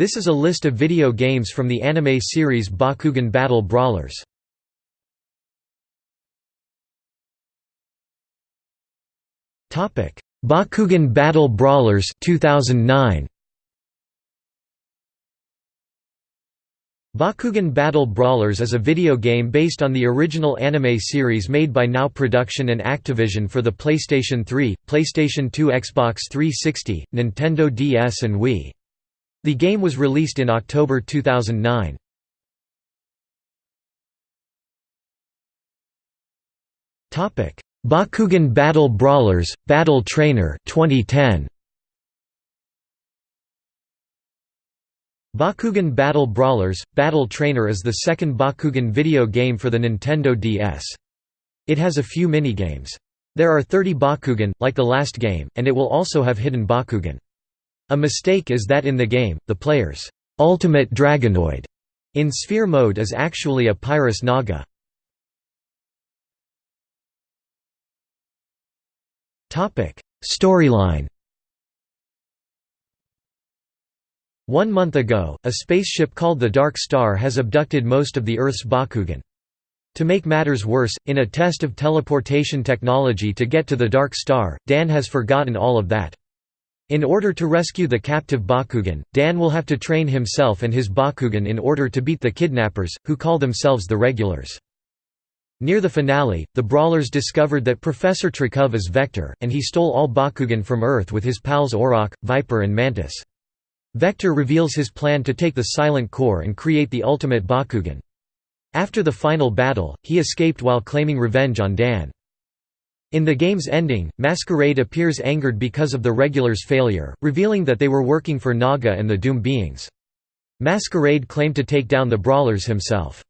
This is a list of video games from the anime series Bakugan Battle Brawlers. Topic: Bakugan Battle Brawlers 2009 Bakugan Battle Brawlers is a video game based on the original anime series made by Now Production and Activision for the PlayStation 3, PlayStation 2 Xbox 360, Nintendo DS and Wii. The game was released in October 2009. Bakugan Battle Brawlers, Battle Trainer 2010. Bakugan Battle Brawlers, Battle Trainer is the second Bakugan video game for the Nintendo DS. It has a few minigames. There are 30 Bakugan, like the last game, and it will also have hidden Bakugan. A mistake is that in the game, the player's ultimate Dragonoid in sphere mode is actually a Pyrus Naga. Storyline One month ago, a spaceship called the Dark Star has abducted most of the Earth's Bakugan. To make matters worse, in a test of teleportation technology to get to the Dark Star, Dan has forgotten all of that. In order to rescue the captive Bakugan, Dan will have to train himself and his Bakugan in order to beat the kidnappers, who call themselves the Regulars. Near the finale, the Brawlers discovered that Professor Trakov is Vector, and he stole all Bakugan from Earth with his pals Orok, Viper and Mantis. Vector reveals his plan to take the Silent Core and create the ultimate Bakugan. After the final battle, he escaped while claiming revenge on Dan. In the game's ending, Masquerade appears angered because of the Regulars' failure, revealing that they were working for Naga and the Doom beings. Masquerade claimed to take down the Brawlers himself.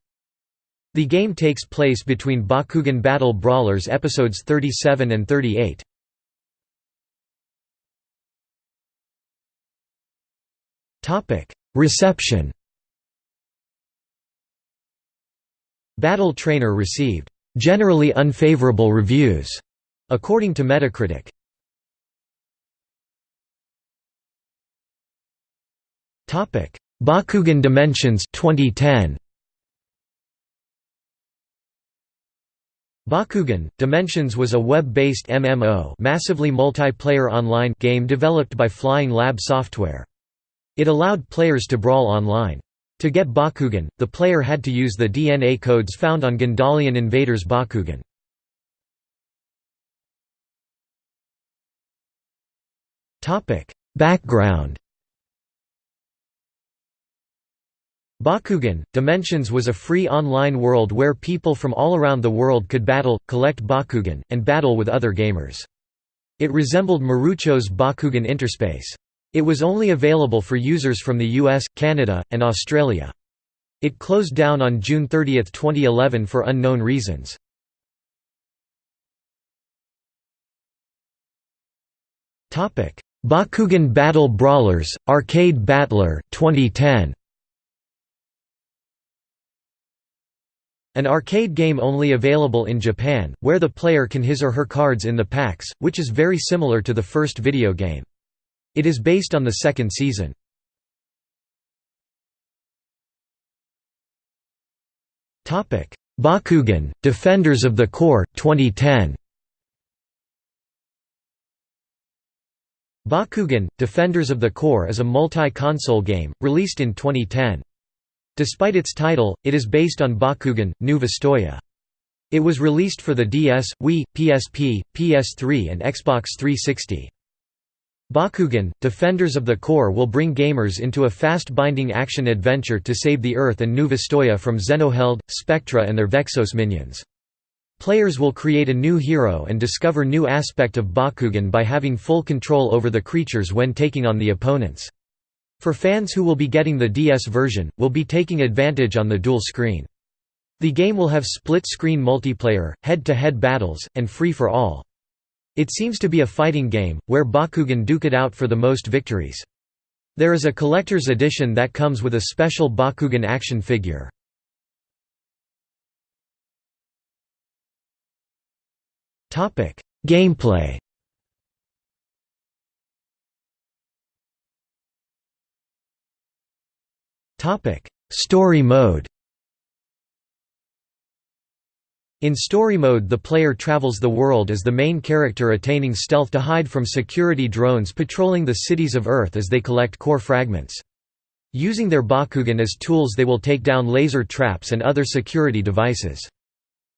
The game takes place between Bakugan Battle Brawlers episodes 37 and 38. Reception Battle Trainer received generally unfavorable reviews, according to Metacritic. Topic: Bakugan Dimensions 2010. Bakugan Dimensions was a web-based MMO, massively multiplayer online game developed by Flying Lab Software. It allowed players to brawl online. To get Bakugan, the player had to use the DNA codes found on Gundalian Invaders Bakugan. Background Bakugan, Dimensions was a free online world where people from all around the world could battle, collect Bakugan, and battle with other gamers. It resembled Marucho's Bakugan Interspace. It was only available for users from the US, Canada, and Australia. It closed down on June 30, 2011 for unknown reasons. Bakugan Battle Brawlers, Arcade Battler 2010. An arcade game only available in Japan, where the player can his or her cards in the packs, which is very similar to the first video game. It is based on the second season. Bakugan, Defenders of the Core, 2010 Bakugan, Defenders of the Core is a multi-console game, released in 2010. Despite its title, it is based on Bakugan, New Vestroia. It was released for the DS, Wii, PSP, PS3 and Xbox 360. Bakugan, Defenders of the Core will bring gamers into a fast-binding action-adventure to save the Earth and New Vestroia from Zenoheld, Spectra and their Vexos minions. Players will create a new hero and discover new aspect of Bakugan by having full control over the creatures when taking on the opponents. For fans who will be getting the DS version, will be taking advantage on the dual screen. The game will have split-screen multiplayer, head-to-head -head battles, and free-for-all. It seems to be a fighting game, where Bakugan duke it out for the most victories. There is a collector's edition that comes with a special Bakugan action figure. Gameplay Topic: Story mode In story mode the player travels the world as the main character attaining stealth to hide from security drones patrolling the cities of Earth as they collect core fragments. Using their Bakugan as tools they will take down laser traps and other security devices.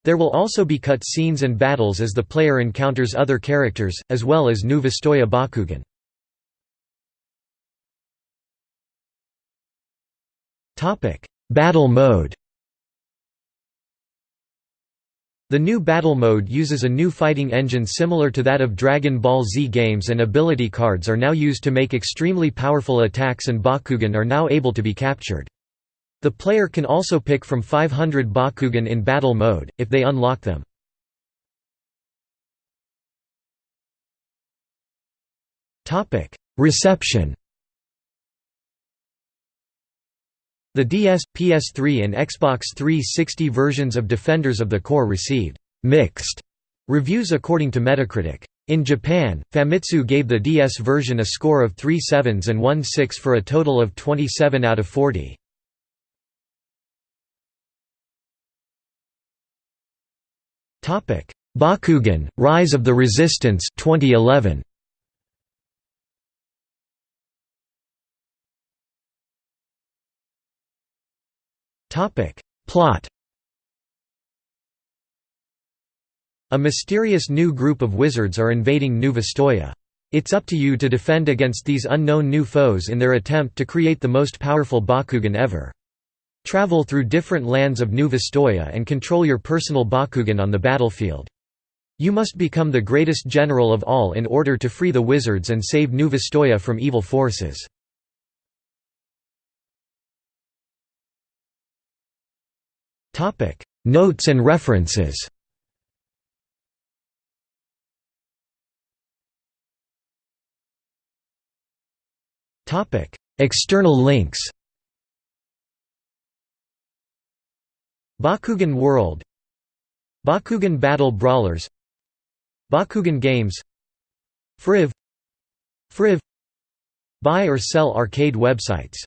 There will also be cut scenes and battles as the player encounters other characters, as well as new Vestroia Bakugan. Battle mode The new battle mode uses a new fighting engine similar to that of Dragon Ball Z games and ability cards are now used to make extremely powerful attacks and Bakugan are now able to be captured. The player can also pick from 500 Bakugan in battle mode, if they unlock them. Reception The DS, PS3 and Xbox 360 versions of Defenders of the Core received «mixed» reviews according to Metacritic. In Japan, Famitsu gave the DS version a score of 3 sevens and 1 6 for a total of 27 out of 40. Bakugan, Rise of the Resistance 2011. Topic. Plot A mysterious new group of wizards are invading New. It's up to you to defend against these unknown new foes in their attempt to create the most powerful Bakugan ever. Travel through different lands of New Vestroia and control your personal Bakugan on the battlefield. You must become the greatest general of all in order to free the wizards and save New Vestroia from evil forces. Notes and references. External links. Bakugan World Bakugan Battle Brawlers Bakugan Games Friv Friv Buy or sell arcade websites